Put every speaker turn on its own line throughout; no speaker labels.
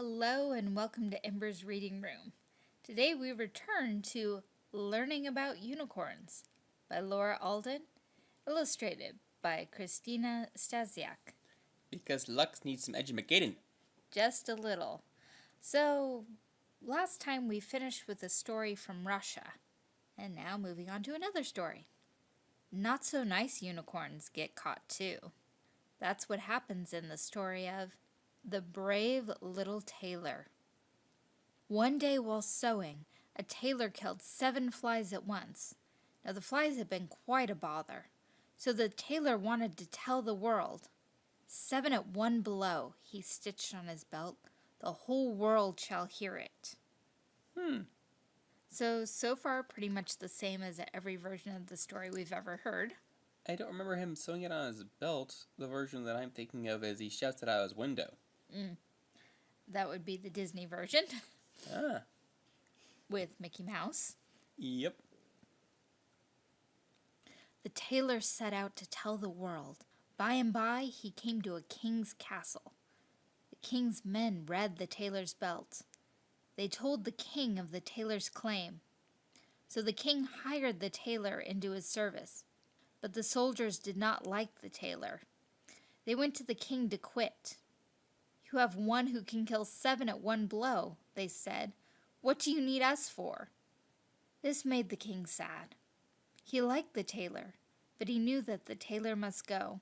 Hello and welcome to Ember's Reading Room. Today we return to Learning About Unicorns by Laura Alden, illustrated by Christina Stasiak.
Because Lux needs some edumacating.
Just a little. So, last time we finished with a story from Russia, and now moving on to another story. Not so nice unicorns get caught too. That's what happens in the story of the Brave Little Tailor. One day while sewing, a tailor killed seven flies at once. Now the flies had been quite a bother, so the tailor wanted to tell the world. Seven at one blow, he stitched on his belt. The whole world shall hear it.
Hmm.
So, so far, pretty much the same as every version of the story we've ever heard.
I don't remember him sewing it on his belt. The version that I'm thinking of is he shouts it out his window.
Mm. That would be the Disney version.
Ah.
With Mickey Mouse.
Yep.
The tailor set out to tell the world. By and by, he came to a king's castle. The king's men read the tailor's belt. They told the king of the tailor's claim. So the king hired the tailor into his service. But the soldiers did not like the tailor. They went to the king to quit. You have one who can kill seven at one blow, they said. What do you need us for? This made the king sad. He liked the tailor, but he knew that the tailor must go.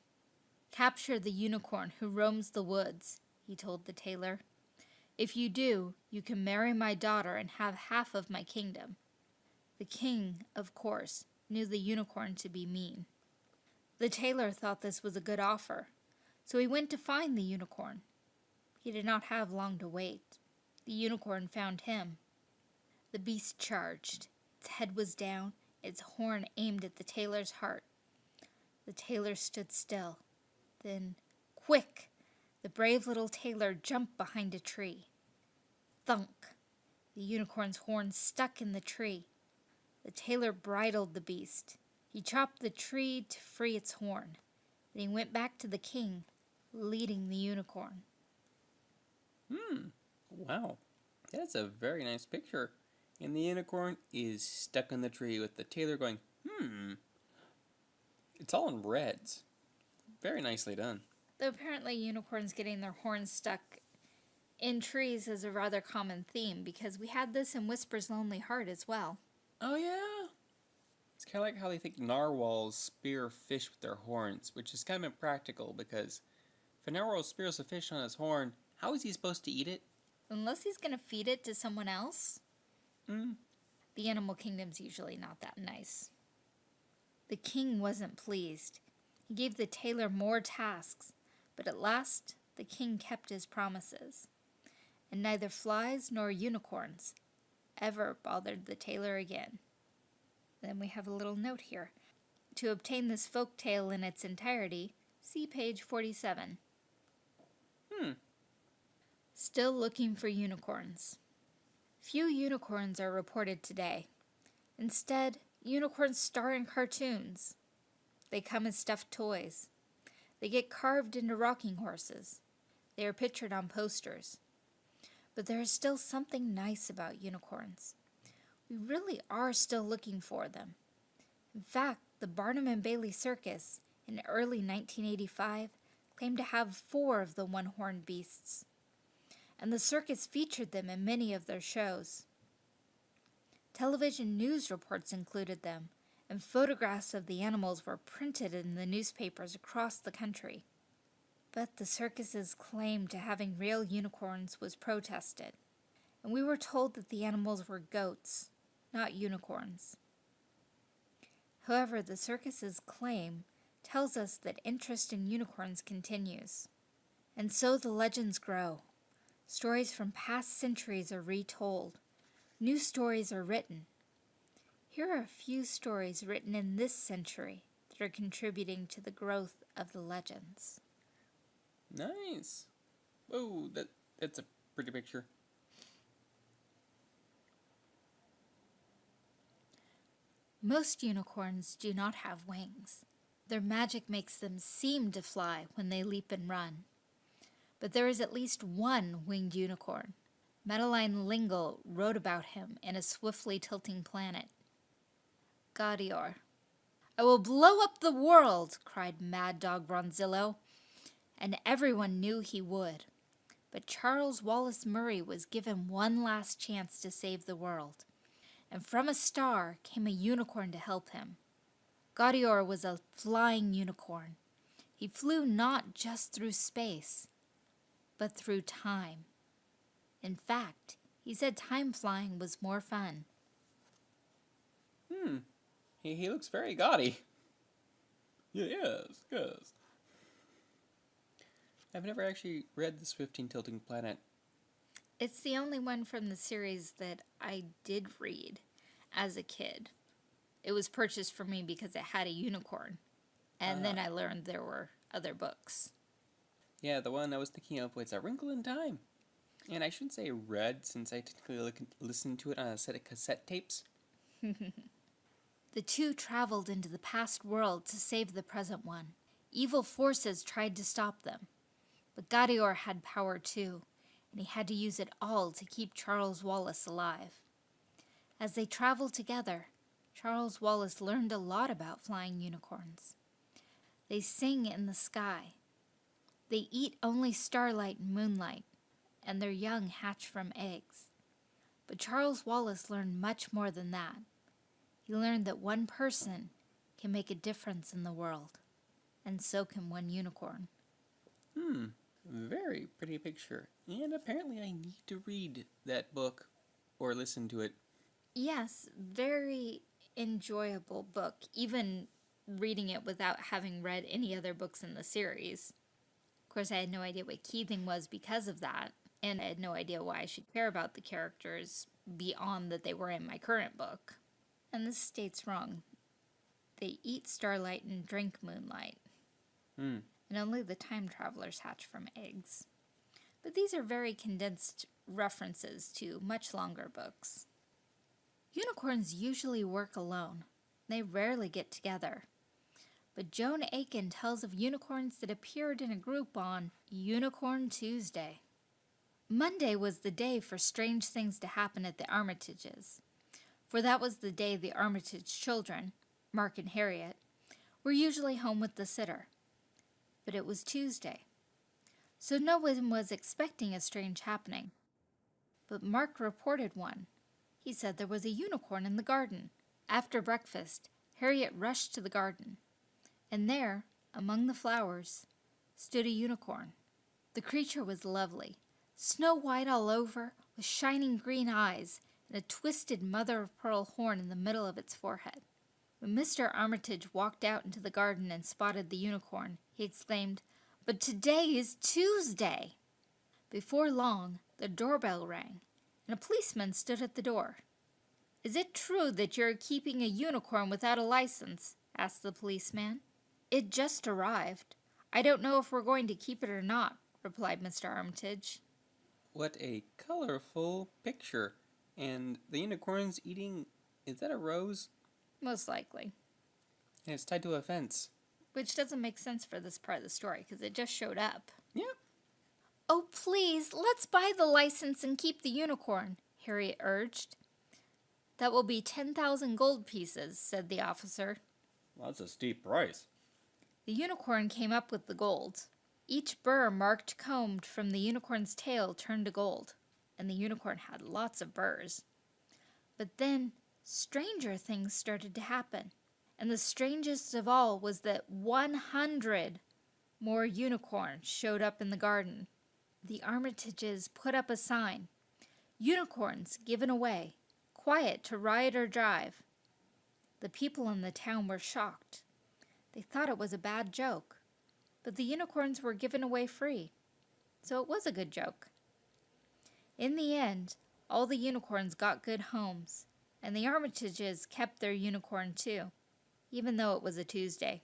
Capture the unicorn who roams the woods, he told the tailor. If you do, you can marry my daughter and have half of my kingdom. The king, of course, knew the unicorn to be mean. The tailor thought this was a good offer, so he went to find the unicorn. He did not have long to wait. The unicorn found him. The beast charged. Its head was down, its horn aimed at the tailor's heart. The tailor stood still. Then, quick! The brave little tailor jumped behind a tree. Thunk! The unicorn's horn stuck in the tree. The tailor bridled the beast. He chopped the tree to free its horn. Then he went back to the king, leading the unicorn.
Hmm. Wow. That's a very nice picture. And the unicorn is stuck in the tree with the tailor going, hmm. It's all in reds. Very nicely done.
Though apparently unicorns getting their horns stuck in trees is a rather common theme because we had this in Whisper's Lonely Heart as well.
Oh yeah. It's kind of like how they think narwhals spear fish with their horns, which is kind of impractical because if a narwhal spears a fish on his horn, how is he supposed to eat it?
Unless he's going to feed it to someone else.
Mm.
The animal kingdom's usually not that nice. The king wasn't pleased. He gave the tailor more tasks, but at last the king kept his promises. And neither flies nor unicorns ever bothered the tailor again. Then we have a little note here. To obtain this folk tale in its entirety, see page 47. Still looking for unicorns. Few unicorns are reported today. Instead, unicorns star in cartoons. They come as stuffed toys. They get carved into rocking horses. They are pictured on posters. But there is still something nice about unicorns. We really are still looking for them. In fact, the Barnum and Bailey Circus in early 1985 claimed to have four of the one-horned beasts and the circus featured them in many of their shows. Television news reports included them, and photographs of the animals were printed in the newspapers across the country. But the circus's claim to having real unicorns was protested, and we were told that the animals were goats, not unicorns. However, the circus's claim tells us that interest in unicorns continues. And so the legends grow. Stories from past centuries are retold. New stories are written. Here are a few stories written in this century that are contributing to the growth of the legends.
Nice. Oh, that that's a pretty picture.
Most unicorns do not have wings. Their magic makes them seem to fly when they leap and run. But there is at least one winged unicorn. Madeleine L'Engle wrote about him in A Swiftly Tilting Planet. Gaudior. I will blow up the world, cried Mad Dog Branzillo, and everyone knew he would. But Charles Wallace Murray was given one last chance to save the world, and from a star came a unicorn to help him. Gaudior was a flying unicorn. He flew not just through space, but through time. In fact, he said time flying was more fun.
Hmm. He, he looks very gaudy. Yeah, yes, yes. I've never actually read The Swifting Tilting Planet.
It's the only one from the series that I did read as a kid. It was purchased for me because it had a unicorn. And then I learned there were other books.
Yeah, the one I was thinking of was A Wrinkle in Time. And I shouldn't say read since I technically look, listened to it on a set of cassette tapes.
The two traveled into the past world to save the present one. Evil forces tried to stop them. But Gaudior had power too, and he had to use it all to keep Charles Wallace alive. As they traveled together, Charles Wallace learned a lot about flying unicorns. They sing in the sky. They eat only starlight and moonlight, and their young hatch from eggs. But Charles Wallace learned much more than that. He learned that one person can make a difference in the world, and so can one unicorn.
Hmm, very pretty picture. And apparently I need to read that book or listen to it.
Yes, very enjoyable book, even reading it without having read any other books in the series. Course, I had no idea what kything was because of that, and I had no idea why I should care about the characters beyond that they were in my current book. And this states wrong. They eat starlight and drink moonlight,
Hmm.
and only the time travelers hatch from eggs. But these are very condensed references to much longer books. Unicorns usually work alone. They rarely get together. But Joan Aiken tells of unicorns that appeared in a group on Unicorn Tuesday. Monday was the day for strange things to happen at the Armitages, for that was the day the Armitage children, Mark and Harriet, were usually home with the sitter. But it was Tuesday, so no one was expecting a strange happening. But Mark reported one. He said there was a unicorn in the garden. After breakfast, Harriet rushed to the garden, and there, among the flowers, stood a unicorn. The creature was lovely, snow white all over, with shining green eyes and a twisted mother of pearl horn in the middle of its forehead. When Mr. Armitage walked out into the garden and spotted the unicorn, he exclaimed, But today is Tuesday! Before long, the doorbell rang, and a policeman stood at the door. Is it true that you're keeping a unicorn without a license? asked the policeman. It just arrived. I don't know if we're going to keep it or not, replied Mr. Armitage.
What a colorful picture. And the unicorn's eating. Is that a rose?
Most likely.
And it's tied to a fence.
Which doesn't make sense for this part of the story because it just showed up.
Yeah.
Oh, please, let's buy the license and keep the unicorn, Harriet urged. That will be 10,000 gold pieces, said the officer.
That's a steep price.
The unicorn came up with the gold. Each burr marked combed from the unicorn's tail turned to gold, and the unicorn had lots of burrs. But then stranger things started to happen, and the strangest of all was that 100 more unicorns showed up in the garden. The Armitages put up a sign Unicorns given away, quiet to ride or drive. The people in the town were shocked. They thought it was a bad joke, but the unicorns were given away free, so it was a good joke. In the end, all the unicorns got good homes, and the Armitages kept their unicorn too, even though it was a Tuesday,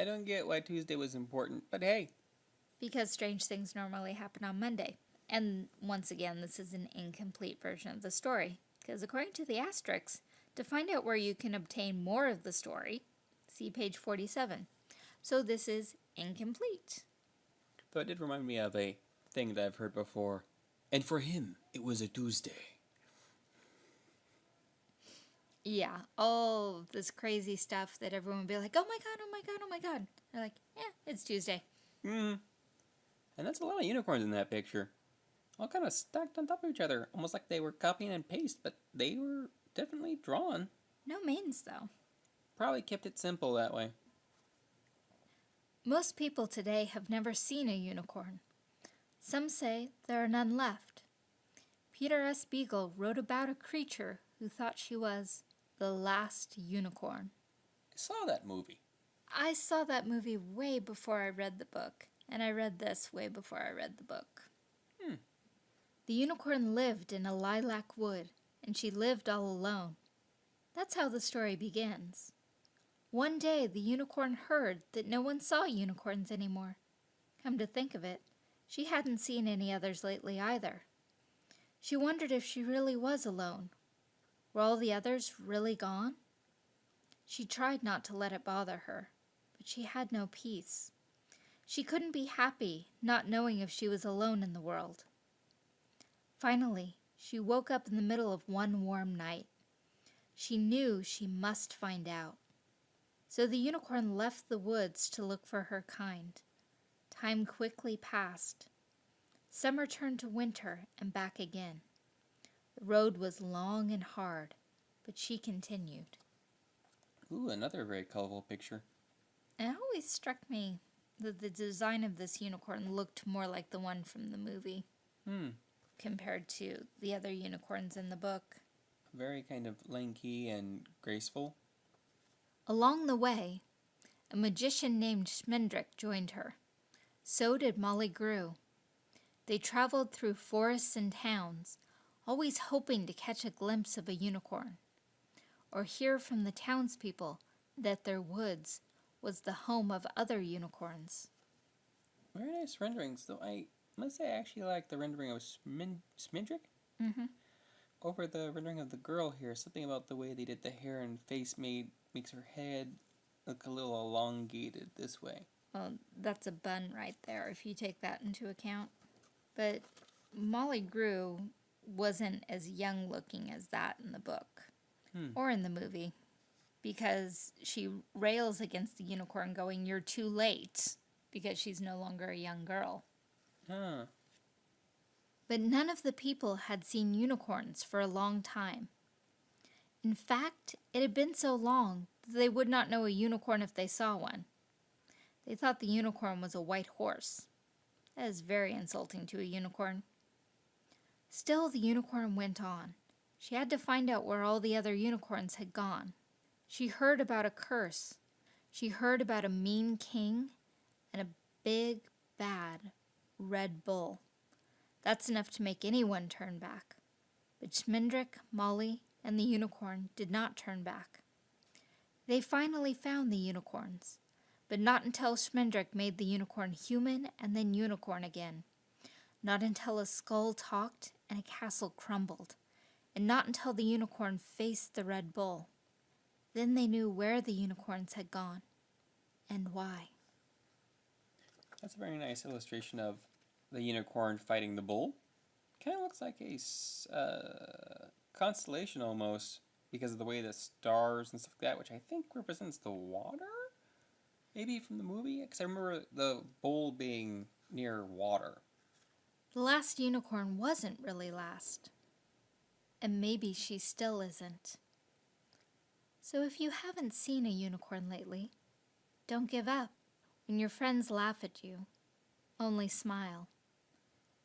I don't get why Tuesday was important, but hey.
because strange things normally happen on Monday. And once again, this is an incomplete version of the story, because according to the asterisks, to find out where you can obtain more of the story, see page 47. So this is incomplete.
Though it did remind me of a thing that I've heard before. And for him, it was a Tuesday.
Yeah, all this crazy stuff that everyone would be like, oh my god, oh my god, oh my god. They're like, yeah, it's Tuesday.
Hmm. And that's a lot of unicorns in that picture. All kind of stacked on top of each other, almost like they were copying and paste, but they were definitely drawn.
No manes, though.
Probably kept it simple that way.
Most people today have never seen a unicorn. Some say there are none left. Peter S. Beagle wrote about a creature who thought she was the last unicorn.
I saw that movie.
I saw that movie way before I read the book, and I read this way before I read the book.
Hmm.
The unicorn lived in a lilac wood, and she lived all alone. That's how the story begins. One day, the unicorn heard that no one saw unicorns anymore. Come to think of it, she hadn't seen any others lately either. She wondered if she really was alone. Were all the others really gone? She tried not to let it bother her, but she had no peace. She couldn't be happy not knowing if she was alone in the world. Finally, she woke up in the middle of one warm night. She knew she must find out. So the unicorn left the woods to look for her kind. Time quickly passed. Summer turned to winter and back again. The road was long and hard, but she continued.
Ooh, another very colorful picture.
It always struck me that the design of this unicorn looked more like the one from the movie
Hmm.
compared to the other unicorns in the book.
Very kind of lanky and graceful.
Along the way, a magician named Schmendrick joined her. So did Molly Grue. They traveled through forests and towns, always hoping to catch a glimpse of a unicorn, or hear from the townspeople that their woods was the home of other unicorns.
Very nice renderings, though I must say I actually like the rendering of Smin- Smindrick
Mm-hmm.
over the rendering of the girl here. Something about the way they did the hair and face made makes her head look a little elongated this way.
Well, that's a bun right there if you take that into account. But Molly Grue wasn't as young looking as that in the book
Hmm.
or in the movie because she rails against the unicorn, going, You're too late because she's no longer a young girl.
Huh.
But none of the people had seen unicorns for a long time. In fact, it had been so long that they would not know a unicorn if they saw one. They thought the unicorn was a white horse. That is very insulting to a unicorn. Still, the unicorn went on. She had to find out where all the other unicorns had gone. She heard about a curse. She heard about a mean king and a big, bad red bull. That's enough to make anyone turn back. But Schmendrick, Molly, and the unicorn did not turn back. They finally found the unicorns, but not until Schmendrick made the unicorn human and then unicorn again. Not until a skull talked and a castle crumbled, and not until the unicorn faced the red bull. Then they knew where the unicorns had gone and why.
That's a very nice illustration of the unicorn fighting the bull. Kind of looks like a uh, constellation almost because of the way the stars and stuff like that, which I think represents the water. Maybe from the movie, because I remember the bull being near water.
The last unicorn wasn't really last. And maybe she still isn't. So if you haven't seen a unicorn lately, don't give up. When your friends laugh at you, only smile.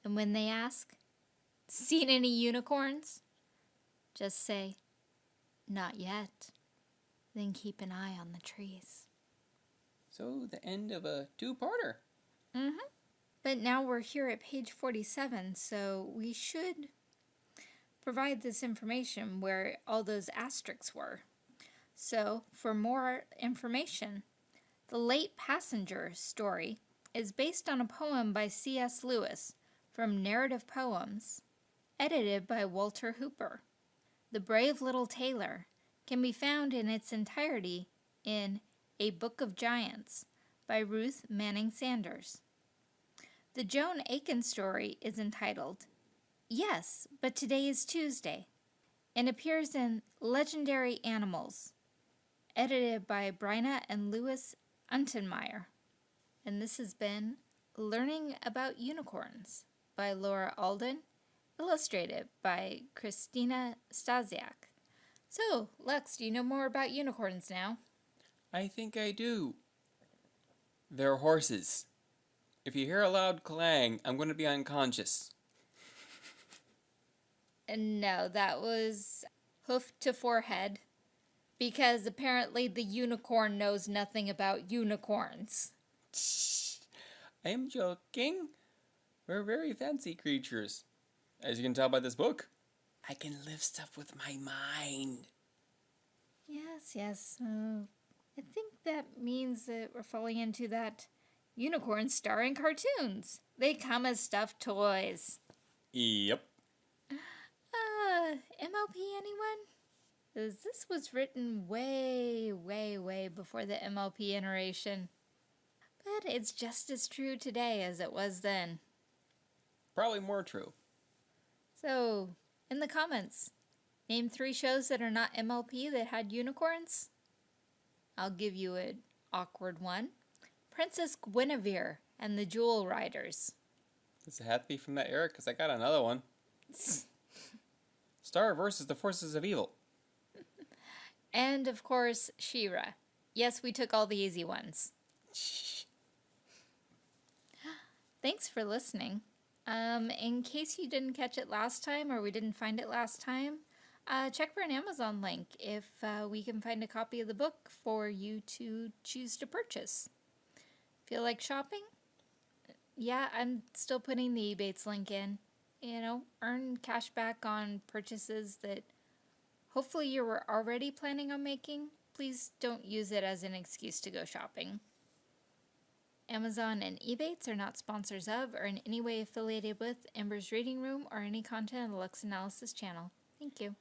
And when they ask, Seen any unicorns? Just say, Not yet. Then keep an eye on the trees.
So the end of a two-parter.
Mm-hmm. But now we're here at page 47, so we should provide this information where all those asterisks were. So, for more information, the Late Passenger story is based on a poem by C.S. Lewis from Narrative Poems, edited by Walter Hooper. The Brave Little Tailor can be found in its entirety in A Book of Giants by Ruth Manning Sanders. The Joan Aiken story is entitled Yes, but Today is Tuesday and appears in Legendary Animals, edited by Bryna and Louis Untermeyer. And this has been Learning About Unicorns by Laura Alden, illustrated by Christina Stasiak. So, Lex, do you know more about unicorns now?
I think I do. They're horses. If you hear a loud clang, I'm going to be unconscious.
No, that was hoof to forehead. Because apparently the unicorn knows nothing about unicorns.
I am joking. We're very fancy creatures. As you can tell by this book, I can lift stuff with my mind.
Yes, yes. Uh, I think that means that we're falling into that unicorn star in cartoons. They come as stuffed toys.
Yep.
Uh, MLP anyone? this was written way, way, way before the MLP iteration. But it's just as true today as it was then.
Probably more true.
So, in the comments, name three shows that are not MLP that had unicorns. I'll give you an awkward one Princess Gwenevere and the Jewel Riders.
Does it have to be from that era? Because I got another one. Star versus the Forces of Evil.
And of course, She-Ra. Yes, we took all the easy ones. Thanks for listening. Um, in case you didn't catch it last time or we didn't find it last time, uh, check for an Amazon link if uh, we can find a copy of the book for you to choose to purchase. Feel like shopping? Yeah, I'm still putting the Ebates link in. You know, earn cash back on purchases that hopefully you were already planning on making. Please don't use it as an excuse to go shopping. Amazon and Ebates are not sponsors of or in any way affiliated with Ember's Reading Room or any content of the Lux Analysis channel. Thank you.